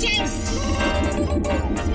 James!